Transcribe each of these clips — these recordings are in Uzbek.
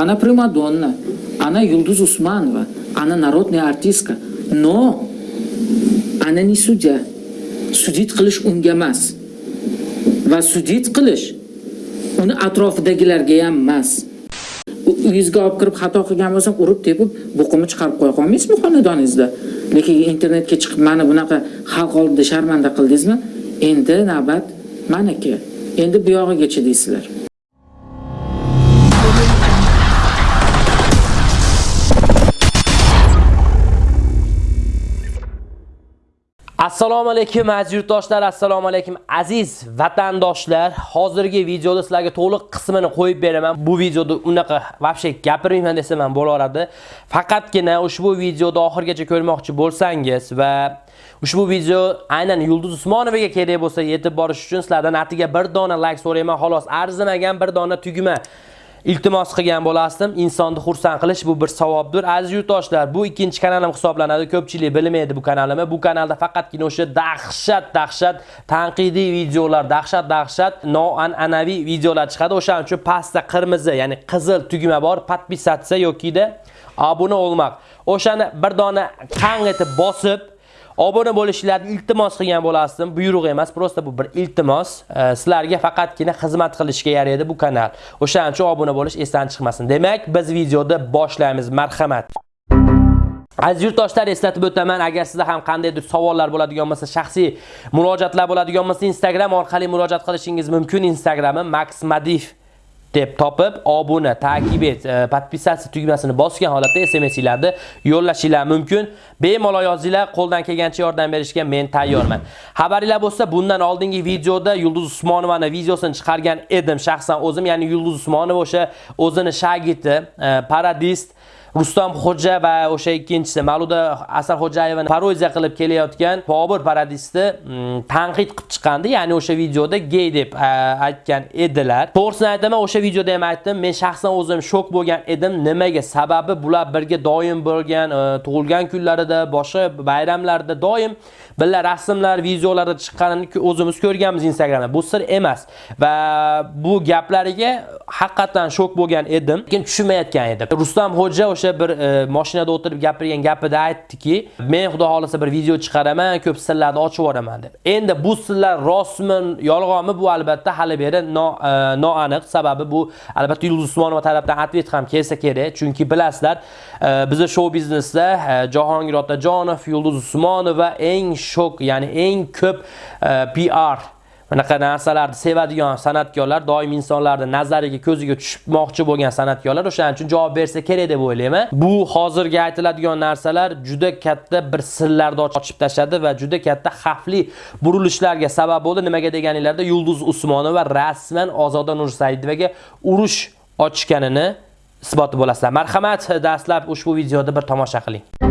она примадонна, она Юлдуз Усманова, она народная артистка. Но ana не судья. Судит qilish unga emas. Va sudit qilish uni atrofidagilarga ham emas. uyingizga olib kirib xato qilgan bo'lsam urib tepib buqimni chiqarib qo'ya olmaysizmi xonadoningizda lekin internetga chiqib mana bunaqa xalq oldida sharmanda qildingizmi endi navbat maniki endi bu yog'iga chidaysizlar Assalomu alaykum aziz yurtdoshlar, assalomu alaykum aziz vatandoshlar. Hozirgi videoda sizlarga to'liq qismini qo'yib beraman. Bu videoda unaqa vobshe gapirmayman desam ham bo'laveradi. Faqatgina ushbu videoda oxirgacha ko'rmoqchi bo'lsangiz va ushbu video aynan Yulduz Usmonovaga kerak bo'lsa yetib borish uchun sizlardan atiga bir dona like so'rayman. Xolos, arzimagan bir dona tugma iltimos qilgan bo'lasdim. Insonni xursand qilish bu bir savobdir. Aziz yurtdoshlar, bu ikkinchi kanalim hisoblanadi. Ko'pchilik bilmaydi bu kanalimni. Bu kanalda faqatgina o'sha dahshat, dahshat tanqidiy videolar, dahshat, dahshat noan'anaviy videolar chiqadi. O'shaning uchun pastda qirmizi, ya'ni qizil tugma bor, podpisatsiya yoki-da obuna olmoq. O'shani bir dona qang etib bosib obuna bo'lishlarni iltimos qilgan bo'lasdim. Buyruq emas, prosta bu bir iltimos. Sizlarga faqatgina xizmat qilishga yaraydi bu kanal. O'shaning uchun obuna bo'lish esdan chiqmasin. Demak, biz videoda boshlaymiz. Marhamat. Aziz yurtdoshlar eslatib o'taman, agar sizda ham qandaydir savollar bo'ladigan bo'lsa, shaxsiy murojaatlar bo'ladigan bo'lsa, Instagram orqali murojaat qilishingiz mumkin. Instagramim Max Madif deb topib, obuna, takib et, e, podpisatsiya tugmasini bosgan holatda SMS'larni yo'llashinglar mumkin. Bemalol yozinglar, qo'ldan kelgancha yordam berishga men tayyorman. Xabaringlar bo'lsa, bundan oldingi videoda Yulduz Usmonovani videosini chiqargan edim shaxsan o'zim, ya'ni Yulduz Usmonova o'sha o'zini shagirdi, e, paradist Rustam Xo'ja va o'sha ikkinchisi Maluda Asarxo'jayevani parodiya qilib kelayotgan Bobur paradisni mm, tanqid qilib chiqqandi. Ya'ni o'sha videoda gay deb aytgan edilar. To'g'risini aytaman, o'sha videoda ham aytdim. Men shaxsan o'zim shok bo'lgan edim. Nimaga? Sababi bular birga doim bo'lgan, e, tug'ilgan kunlarida, boshqa bayramlarda doim birga rasmlar, videolarda chiqqanini o'zimiz ko'rganmiz Instagramda. Bu sir emas. Va bu gaplariga haqiqatan shok bo'lgan edim. Lekin tushunmayotgan edim. Rustam Xo'ja o'sha bir e, mashinada o'tirib gapirgan gapida aytdiki, men xudo xolasa bir video chiqaraman, ko'p sirlarni ochib yuboraman deb. Endi bu sirlar rostmi, yolg'onmi bu albatta hali beri e, noaniq. Sababi bu albatta Yulduz Usmonova tarafdan atvet ham kelsa kerak, chunki bilasizlar, e, bizda shou biznesda Jahongir Otajonov, Yulduz Usmonova eng shok, ya'ni eng ko'p PR bunaqa narsalarni sevadigan san'atkorlar doim insonlarni nazariga ko'ziga tushmoqchi bo'lgan san'atkorlar o'shaning uchun javob bersa kerak deb o'ylayman. Bu hozirgi aytiladigan narsalar juda katta bir sirlarni ochib tashladi va juda katta xavfli burilishlarga sabab bo'ldi. Nimaga deganinglarda yulduz usmonova rasman ozoda nursaidovaga urush ochganini isboti bo'lasizlar. Marhamat dastlab ushbu videoni bir tomosha qiling.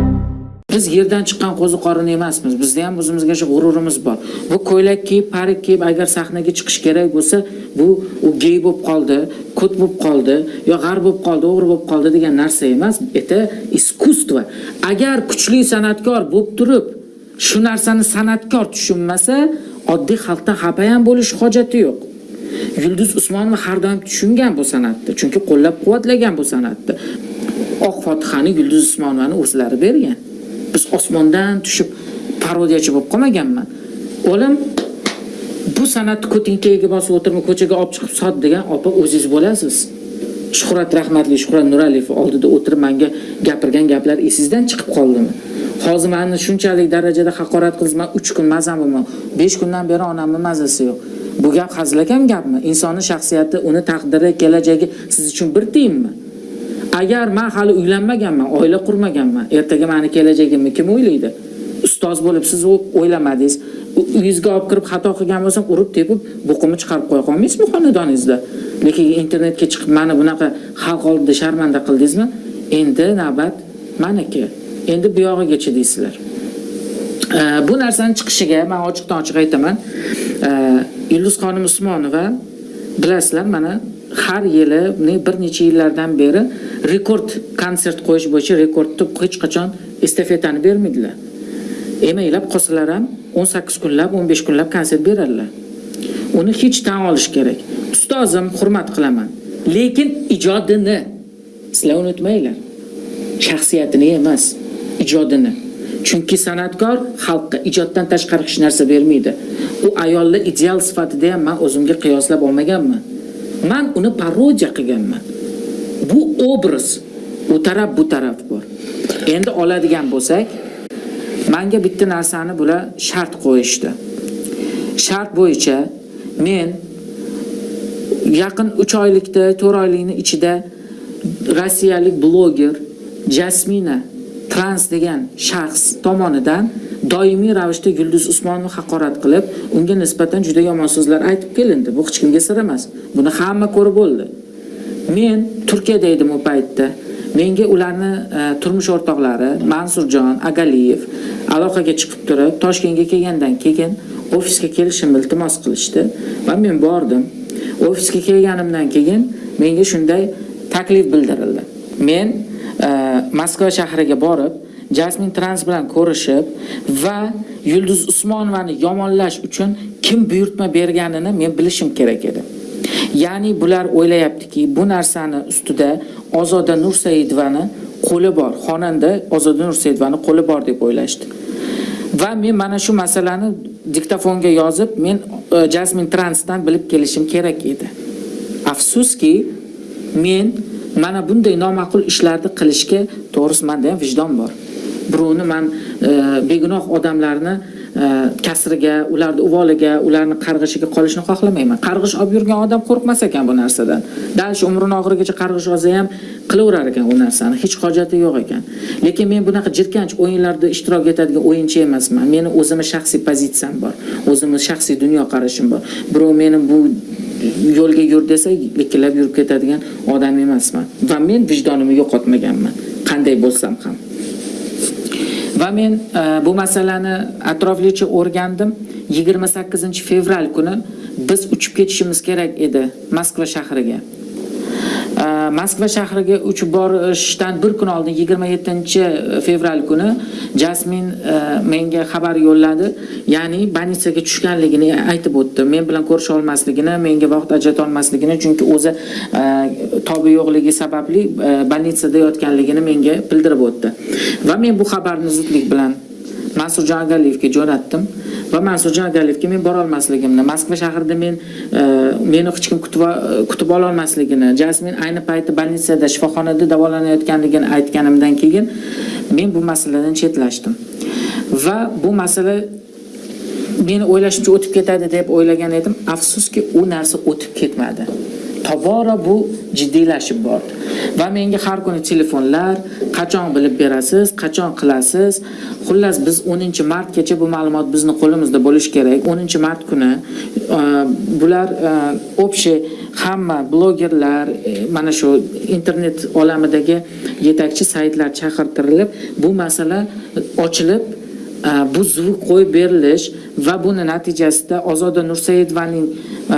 Biz yerdan chiqqan qo'ziqorin emasmiz. Bizda ham o'zimizga shu g'ururimiz bor. Bu ko'ylak kiyib parik kiyib agar sahnaga chiqish kerak bo'lsa bu u gey bo'lib qoldi kut bo'lib qoldi yo g'ar bo'lib qoldi o'g'ri bo'lib qoldi degan narsa emas. Это искусство agar kuchli san'atkor bo'lib turib shu narsani san'atkor tushunmasa oddiy xalqdan xafa ham bo'lish hojati yo'q. Yulduz usmonova har doim tushungan bu san'atni chunki qo'llab quvvatlagan bu san'atni. Oq fotihani yulduz usmonovani o'zlari bergan. Biz osmondan tushib parodiyachi bo'lib qolmaganman. Olim bu san'atni ko'tinkaga bosib o'tirma ko'chaga olib chiqib sot degan opa o'zingiz bo'lasiz. Shuhrat rahmatli shuhrat nuraliyev oldida o'tirib menga gapirgan gaplar esingizdan chiqib qoldimi? Hozir mani shunchalik darajada haqorat qildingiz man uch kun mazam bo'lmadi besh kundan beri onamni mazasi yo'q. Bu gap hazilakam gapmi? Insonni shaxsiyati uni taqdiri kelajagi siz uchun bir tiyinmi agar men hali uylanmaganman oila qurmaganman ertaga mani kelajagimni kim o'ylaydi? Ustoz bo'lib siz o'ylamadingiz. Uyingizga olib kirib xato qilgan bo'lsam urib tepib buqimni chiqarib qo'ya qolmaysizmi xonadoningizda? Lekin internetga chiqib meni bunaqa xalq oldida sharmanda qildingizmi? Endi navbat maniki. Endi bu yog'igacha deysizlar bu narsani chiqishiga man ochiqdan ochiq aytaman. Yulduzxonim usmonova bilasizlar mana har yili bir necha yillardan beri rekord konsert qo'yish bo'yicha rekordni hech qachon estafetani bermaydilar emaylab qolsalar ham 18 kunlab 15 kunlab konsert beradilar uni hech tan olish kerak ustozim hurmat qilaman lekin ijodini Sizlar unutmanglar. Shaxsiyatini emas, ijodini. Chunki san'atkor xalqqa ijoddan tashqari hech narsa bermaydi. U ayolni ideal sifatida ham men o'zimga qiyoslab olmaganman. Men uni parodiya qilganman. Bu obraz u taraf bu taraf bor. Endi oladigan bo'lsak, menga bitta narsani bular shart qo'yishdi. Shart bo'yicha men yaqin 3 oylikda, 4 oylikni ichida rossiyalik bloger Jasmina Trans degan shaxs tomonidan doimiy ravishda Yulduz Usmonovni haqorat qilib, unga nisbatan juda yomon so'zlar aytib kelindi. Bu hech kimga sir emas. Buni hamma ko'rib bo'ldi. Men Turkiyada edim u paytda. Menga ularni e, turmush o'rtoqlari Mansurjon Agaliyev aloqaga chiqib turib, Toshkentga kelgandan keyin ofisga kelishimni iltimos qilishdi va men bordim. Ofisga kelganimdan keyin menga shunday taklif bildirildi. Men e, Moskva shahriga borib, Jasmin Trans bilan ko'rishib va Yulduz Usmonovani yomonlash uchun kim buyurtma berganini men bilishim kerak edi. Ya'ni bular o'ylayaptiki, bu narsani ustida Ozoda Nursaidovani qo'li bor, xonanda Ozoda Nursaidovani qo'li bor deb o'ylashdi. Va men mana shu masalani diktofonga yozib, men e, Jasmine Jasmin Transdan bilib kelishim kerak edi. Afsuski, men mana bunday noma'qul ishlarni qilishga to'g'risi menda ham vijdon bor. Birovni men e, begunoh odamlarni e, kasriga, ularni uvoliga, ularni qarg'ishiga qolishni xohlamayman. Qarg'ish olib yurgan odam qo'rqmas ekan bu narsadan. дальше shu umrining oxirigacha qarg'ish olsa ham qilaverar ekan u narsani, hech hojati yo'q ekan. Lekin men bunaqa jirkanch o'yinlarda ishtirok etadigan o'yinchi emasman. Meni o'zimni shaxsiy pozitsiyam bor, o'zimni shaxsiy dunyoqarashim bor. Birov meni bu yo'lga yur desa, ikkilab yurib ketadigan odam emasman. Va men vijdonimni yo'qotmaganman, qanday bo'lsam ham. Va men e, bu masalani atroflicha o'rgandim. 28 fevral kuni biz uchib ketishimiz kerak edi Moskva shahriga. Moskva shahriga uchib borishdan bir kun oldin 27 fevral kuni Jasmin menga xabar yo'lladi. Ya'ni больницаga tushganligini aytib o'tdi. Men bilan ko'risha olmasligini, menga vaqt ajrata olmasligini, chunki o'zi tobi yo'qligi sababli e, yotganligini menga bildirib o'tdi. Va men bu xabarni zudlik bilan mansur Agaliyevga jo'natdim va mansur Agaliyevga men bora olmasligimni, Moskva shahrida men e, meni hech kim e, kutib kutib ola olmasligini, Jasmin ayni paytda больницada shifoxonada davolanayotganligini aytganimdan keyin men bu masaladan chetlashdim. Va bu masala meni o'ylashimcha o'tib ketadi deb o'ylagan edim. Afsuski, u narsa o'tib ketmadi. Tobora bu jiddiylashib bordi. Va menga har kuni telefonlar, qachon bilib berasiz, qachon qilasiz. Xullas biz 10-martgacha bu ma'lumot bizni qo'limizda bo'lishi kerak. 10-mart kuni e, bular e, общий hamma blogerlar, e, mana shu internet olamidagi yetakchi saytlar chaqirtirilib, bu masala ochilib e, bu zvuk qo'yib berilish va buni natijasida Ozoda Nursaidovaning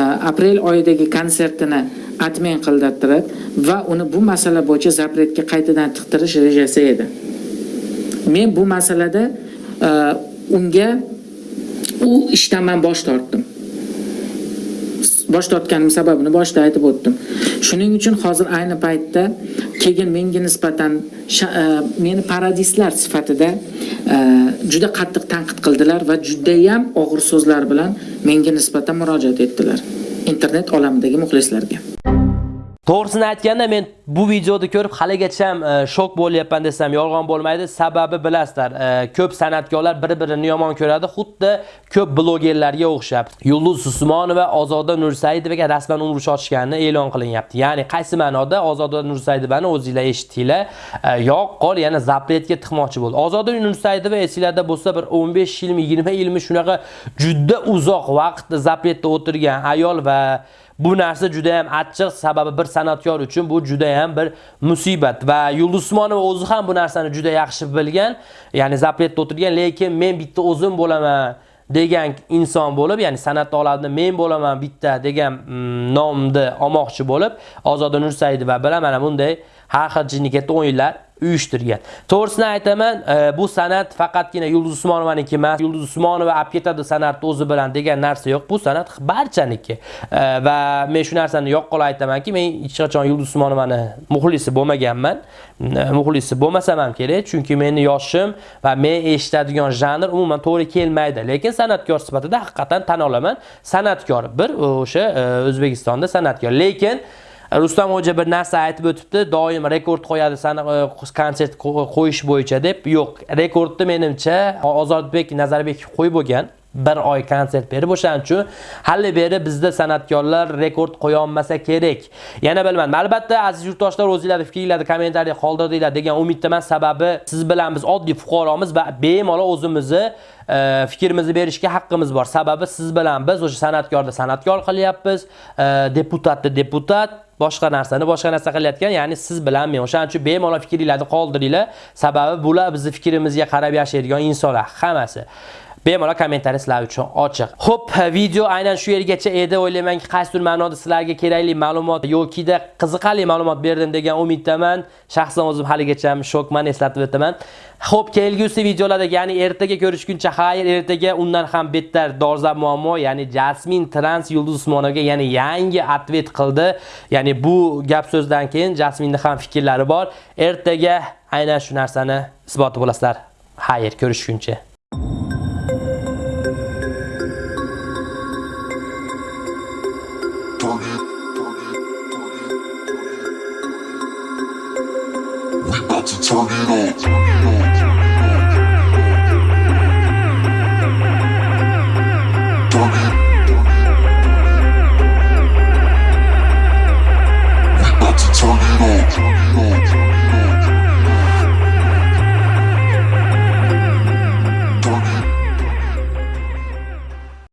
aprel oyidagi konsertini admin qildirtirib va uni bu masala bo'yicha zapretga qaytadan tiqtirish rejasi edi. Men bu masalada unga u ishdan man bosh tortdim. Bosh tortganim sababini boshida aytib o'tdim. Shuning uchun hozir ayni paytda keyin menga nisbatan e, meni paradislar sifatida e, juda qattiq tanqid qildilar va juda ham og'ir so'zlar bilan menga nisbatan murojaat etdilar internet olamidagi muxlislarga. To'g'risini aytganda men bu videoni ko'rib haligacha ham e, shok bo'lyapman desam yolg'on bo'lmaydi. Sababi bilasizlar, e, ko'p san'atkorlar bir-birini yomon ko'radi, xuddi ko'p blogerlarga o'xshab. Yulduz Usmonova Ozoda Nursaidovaga rasman urush ochganini e'lon qilinyapti. Ya'ni qaysi ma'noda Ozoda Nursaidovani o'zingizlar eshitdinglar, e, yo'q, qol yana zapretga tiqmoqchi bo'ldi. Ozoda Nursaidova esingizda bo'lsa bir 15 yilmi, 20 yilmi shunaqa juda uzoq vaqt zapretda o'tirgan ayol va Bu narsa juda ham achchiq, sababi bir san'atkor uchun bu juda ham bir musibat. Va Yulduz Usmonova o'zi ham bu narsani juda yaxshi bilgan, ya'ni zapretda o'tirgan, lekin men bitta o'zim bo'laman degan inson bo'lib, ya'ni san'at olamida men bo'laman bitta degan mm, nomni olmoqchi bo'lib, Ozoda Nursaidova bilan mana bunday har xil jinni o'yinlar uyushtirgan. To'g'risini aytaman, e, bu san'at faqatgina Yulduz Usmonovaniki emas. Yulduz Usmonova olib ketadi san'atni o'zi bilan degan narsa yo'q. Bu san'at barchaniki. E, va men shu narsani yoqqol aytamanki, men hech qachon Yulduz Usmonovani muxlisi bo'lmaganman. E, muxlisi bo'lmasam ham kerak, chunki meni yoshim va men eshitadigan janr umuman to'g'ri kelmaydi. Lekin san'atkor sifatida haqiqatan tan olaman. San'atkor bir o'sha e, O'zbekistonda san'atkor. Lekin Rustam Hoja bir narsa aytib o'tibdi, doim rekord qo'yadi sani e, konsert qo'yish bo'yicha deb. Yo'q, rekordni menimcha Ozodbek Nazarbekov qo'yib bo'lgan. Bir oy konsert berib o'shaning uchun hali beri bizda san'atkorlar rekord qo'ya olmasa kerak. Yana bilmadim. Albatta aziz yurtdoshlar o'zinglarni fikringlarni kommentariya qoldirdinglar degan umiddaman. Sababi siz bilan biz oddiy fuqaromiz va bemalol o'zimizni e, fikrimizni berishga haqqimiz bor. Sababi siz bilan biz o'sha san'atkorni san'atkor qilyapmiz, e, deputatni deputat boshqa narsani boshqa narsa qilayotgan, ya'ni siz bilan men. O'shaning uchun bemalol fikringlarni qoldiringlar. Sababi bular bizning fikrimizga qarab yashaydigan insonlar hammasi. Bemalol kommentariy sizlar uchun ochiq. Xo'p, video aynan shu yergacha edi. O'ylaymanki, qaysidir ma'noda sizlarga kerakli ma'lumot yoki-da qiziqarli ma'lumot berdim degan umiddaman. Shaxsan o'zim haligacha ham shokman, eslatib o'taman. Xo'p, kelgusi videolarda, ya'ni ertaga ko'rishguncha xayr, ertaga undan ham bettar dolzarb muammo, ya'ni Jasmin Trans Yulduz Usmonovga yana yangi atvet qildi. Ya'ni bu gap so'zdan keyin Jasminning ham fikrlari bor. Ertaga aynan shu narsani isboti bo'lasizlar. Xayr, ko'rishguncha. about to turn it on. Turn it. on. We about to turn it on.